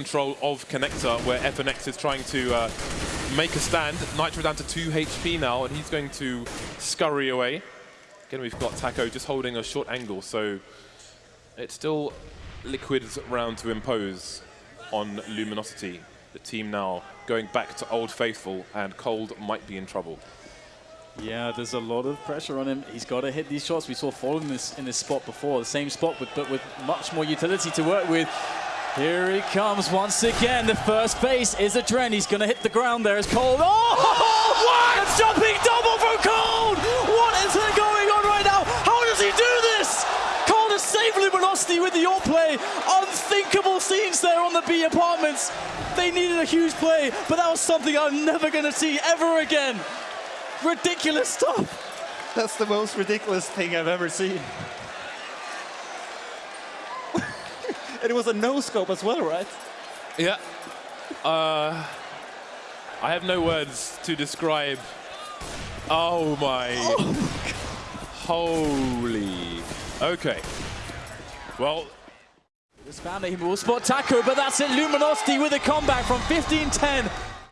control of Connector, where FNX is trying to uh, make a stand. Nitro down to 2 HP now, and he's going to scurry away. Again, we've got Taco just holding a short angle, so it's still Liquid's round to impose on Luminosity. The team now going back to Old Faithful, and Cold might be in trouble. Yeah, there's a lot of pressure on him. He's got to hit these shots. We saw FalleN this in this spot before, the same spot, but with much more utility to work with. Here he comes once again. The first base is adreN. He's going to hit the ground there as Cold. Oh! What? A jumping double from Cold! What is going on right now? How does he do this? Cold has saved Luminosity with the all play. Unthinkable scenes there on the B apartments. They needed a huge play, but that was something I'm never going to see ever again. Ridiculous stuff. That's the most ridiculous thing I've ever seen. And it was a no-scope as well, right? Yeah. Uh, I have no words to describe. Oh my. Holy. Okay. Well, This family will spot Taco, but that's it. Luminosity with a comeback from 15-10